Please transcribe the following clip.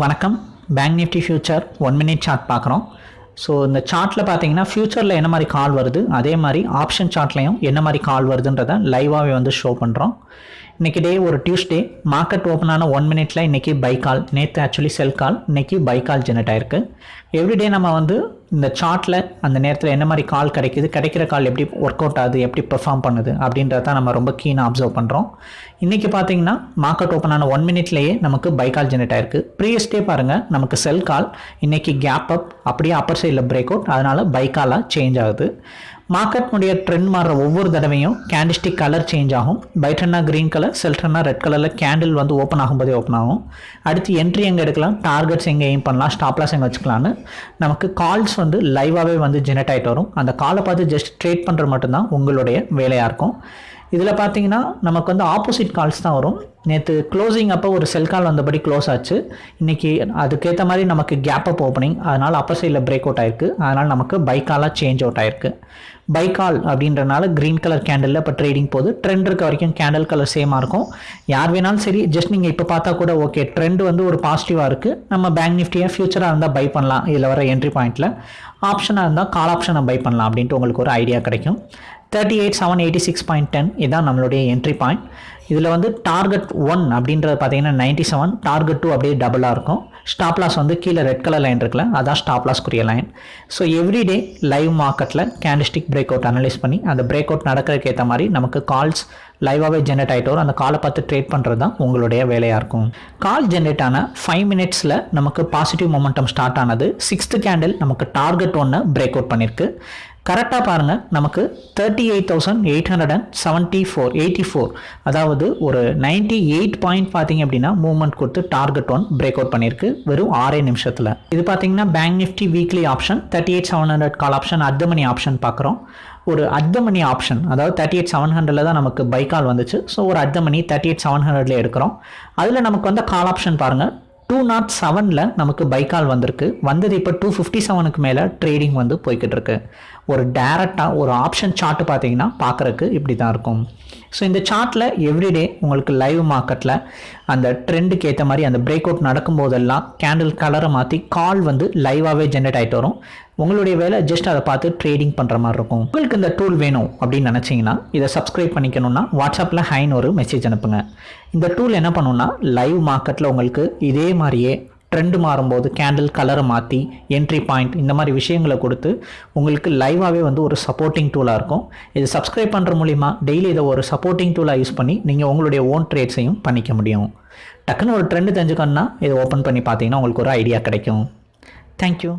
வணக்கம். Bank Nifty future one minute chart பார்க்குறோம். So இந்த சார்ட்டில் பார்த்தீங்கன்னா ஃப்யூச்சரில் என்ன மாதிரி கால் வருது? அதே மாதிரி ஆப்ஷன் சார்ட்லையும் என்ன மாதிரி கால் வருதுன்றதை லைவாகவே வந்து ஷோ பண்ணுறோம் இன்றைக்கி டே ஒரு டியூஸ்டே மார்க்கெட் ஓப்பன் ஆன ஒன் மினிட்ல இன்றைக்கி பை கால் நேற்று ஆக்சுவலி செல் கால் இன்றைக்கி பை கால் ஜெனரேட் ஆயிருக்கு. எவ்ரிடே நம்ம வந்து இந்த சார்ட்டில் அந்த நேரத்தில் என்ன மாதிரி கால் கிடைக்குது கிடைக்கிற கால் எப்படி ஒர்க் அவுட் ஆகுது எப்படி பெர்ஃபார்ம் பண்ணுது அப்படின்றத நம்ம ரொம்ப கீனாக அப்சர்வ் பண்ணுறோம் இன்றைக்கி பார்த்தீங்கன்னா மார்க்கெட் ஓப்பன் ஆன ஒன் மினிட்லேயே நமக்கு பை கால் ஜெனரேட் ஆயிருக்கு. ப்ரீவியஸ் டே பாருங்கள் நமக்கு செல் கால் இன்றைக்கி கேப் அப் அப்படியே அப்பர் சைடில் பிரேக் அவுட் அதனால் பை காலாக சேஞ்ச் ஆகுது. மார்க்கெட்னுடைய ட்ரெண்ட் மாறுற ஒவ்வொரு தடவையும் கேண்டிஸ்டிக் கலர் சேஞ்ச் ஆகும். பைட்டன்னா க்ரீன் கலர் செல்ட்ரன்னா ரெட் கலரில் கேண்டில் வந்து ஓப்பன் ஆகும்போதே ஓப்பன் ஆகும். அடுத்து என்ட்ரி எங்கே எடுக்கலாம்? டார்கெட்ஸ் எங்கே எய்ம் பண்ணலாம்? ஸ்டாப்லாஸ் எங்கே வச்சுக்கலான்னு நமக்கு கால்ஸ் வந்து லைவாகவே வந்து ஜெனரேட் ஆகிட்டு வரும். அந்த காலை பார்த்து ஜஸ்ட் ட்ரேட் பண்ணுறது மட்டும்தான் உங்களுடைய வேலையாக இருக்கும். இதில் பார்த்தீங்கன்னா நமக்கு வந்து ஆப்போசிட் கால்ஸ் தான் வரும். நேற்று க்ளோசிங் அப்போ ஒரு செல் கால் வந்தபடி க்ளோஸ் ஆச்சு. இன்றைக்கி அதுக்கேற்ற மாதிரி நமக்கு கேப் அப் ஓப்பனிங் அதனால் அப்பர் சைடில் பிரேக் அவுட் ஆயிருக்கு. அதனால் நமக்கு பைக்காலாக சேஞ்ச் அவுட் ஆயிருக்கு. பைக்கால் அப்படின்றனால க்ரீன் கலர் கேண்டில் இப்போ ட்ரேடிங் போகுது. ட்ரெண்ட் இருக்க வரைக்கும் கேண்டில் கலர் சேமாக இருக்கும். யார் வேணாலும் சரி ஜஸ்ட் நீங்கள் இப்போ பார்த்தா கூட ஓகே ட்ரெண்ட் வந்து ஒரு பாசிட்டிவாக இருக்குது நம்ம பேங்க் நிஃப்டியாக ஃபியூச்சராக இருந்தால் பை பண்ணலாம். இதில் வர என்ட்ரி பாயிண்ட்டில் ஆப்ஷனாக இருந்தால் கால் ஆப்ஷனை பை பண்ணலாம் அப்படின்ட்டு உங்களுக்கு ஒரு ஐடியா கிடைக்கும். Thirty eight seven eighty six point ten இதுதான் நம்மளுடைய என்ட்ரி பாயிண்ட் இதில் வந்து டார்கெட் ஒன் அப்படின்றது பார்த்தீங்கன்னா நைன்ட்டி செவன் டார்கெட் டூ அப்படியே டபுளாக இருக்கும். ஸ்டாப் லாஸ் வந்து கீழே ரெட் கலர் லைன் இருக்குல்ல அதான் ஸ்டாப் லாஸ்க்குரிய லைன் ஸோ எவ்ரிடே லைவ் மார்க்கெட்டில் கேண்டிஸ்டிக் பிரேக் அவுட் அனலைஸ் பண்ணி அந்த பிரேக் அவுட் நடக்கிறதுக்கு ஏற்ற மாதிரி நமக்கு கால்ஸ் லைவாகவே ஜென்ரேட் ஆகிட்டு வரும். அந்த காலை பார்த்து ட்ரேட் பண்ணுறது தான் உங்களுடைய வேலையாக இருக்கும். கால் ஜென்ரேட் ஆன ஃபைவ் மினிட்ஸில் நமக்கு பாசிட்டிவ் மொமெண்டம் ஸ்டார்ட் ஆனது. சிக்ஸ்த்து கேண்டில் நமக்கு டார்கெட் ஒன்று பிரேக் அவுட் பண்ணியிருக்கு கரெக்டாக பாருங்கள் நமக்கு thirty eight thousand eight hundred and seventy four eighty four அதாவது ஒரு நைன்ட்டி எயிட் பாயிண்ட் பார்த்தீங்க அப்படின்னா மூவ்மெண்ட் கொடுத்து டார்கெட் ஒன் பிரேக் அவுட் பண்ணியிருக்கு வெறும் ஆறே நிமிஷத்தில். இது பார்த்தீங்கன்னா bank Nifty weekly option thirty eight seven hundred call option அர்த்த மணி ஆப்ஷன் பார்க்குறோம் ஒரு அர்த்த மணி ஆப்ஷன் அதாவது தேர்ட்டி எயிட் செவன் ஹண்ட்ரடில் தான் நமக்கு பை கால் வந்துச்சு. ஸோ ஒரு அர்த்த மணி தேர்ட்டி எயிட் செவன் ஹண்ட்ரட்ல எடுக்கிறோம். அதில் நமக்கு வந்து கால் ஆப்ஷன் பாருங்கள் டூ நாட் செவனில் நமக்கு பைக்கால் வந்திருக்கு. வந்தது இப்போ டூ ஃபிஃப்டி செவனுக்கு மேலே ட்ரேடிங் வந்து போய்கிட்டு இருக்கு. ஒரு டேரெக்டாக ஒரு ஆப்ஷன் சார்ட்டு பார்த்தீங்கன்னா பார்க்குறக்கு இப்படி தான் இருக்கும். ஸோ இந்த சார்ட்டில் எவ்ரிடே உங்களுக்கு லைவ் மார்க்கெட்டில் அந்த ட்ரெண்டுக்கு ஏற்ற மாதிரி அந்த பிரேக் அவுட் நடக்கும் போதெல்லாம் கேண்டில் கலரை மாற்றி கால் வந்து லைவாகவே ஜென்ரேட் ஆகிட்டு வரும். உங்களுடைய வேலை ஜஸ்ட் அதை பார்த்து ட்ரேடிங் பண்ணுற மாதிரி இருக்கும். உங்களுக்கு இந்த டூல் வேணும் அப்படின்னு நினச்சிங்கன்னா இதை சப்ஸ்கிரைப் பண்ணிக்கணும்னா வாட்ஸ்அப்பில் ஹைன்னு ஒரு மெசேஜ் அனுப்புங்க. இந்த டூல் என்ன பண்ணுன்னா லைவ் மார்க்கெட்டில் உங்களுக்கு இதே மாதிரியே ட்ரெண்டு மாறும்போது கேண்டில் கலரை மாற்றி என்ட்ரி பாயிண்ட் இந்த மாதிரி விஷயங்களை கொடுத்து உங்களுக்கு லைவாகவே வந்து ஒரு சப்போர்ட்டிங் டூலாக இருக்கும். இது சப்ஸ்கிரைப் பண்ணுற மூலிமா டெய்லி இதை ஒரு சப்போர்ட்டிங் டூலாக யூஸ் பண்ணி நீங்கள் உங்களுடைய ஓன் ட்ரேட்ஸையும் பண்ணிக்க முடியும். டக்குன்னு ஒரு ட்ரெண்டு தெரிஞ்சுக்கணுன்னா இதை ஓப்பன் பண்ணி பார்த்தீங்கன்னா உங்களுக்கு ஒரு ஐடியா கிடைக்கும். தேங்க்யூ